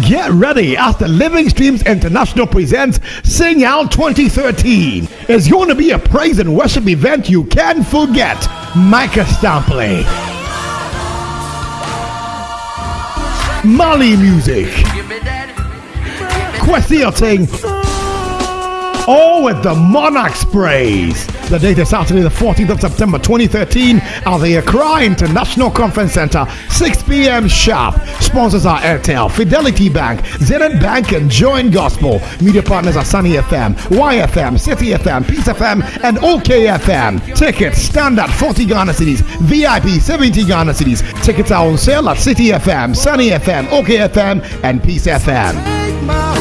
Get ready as the Living Streams International presents Sing Out 2013. It's going to be a praise and worship event you can't forget. Micah Stampley. Mali Music. Kwesi Ting. All with the Monarchs praise. The date is Saturday, the 14th of September 2013 at the Accra International Conference Center, 6 p.m. sharp. Sponsors are Airtel, Fidelity Bank, Zenith Bank, and Join Gospel. Media partners are Sunny FM, YFM, Citi FM, Peace FM, and OKFM. Tickets standard 40 Ghana cedis, VIP 70 Ghana cedis. Tickets are on sale at Citi FM, Sunny FM, OKFM, and Peace FM.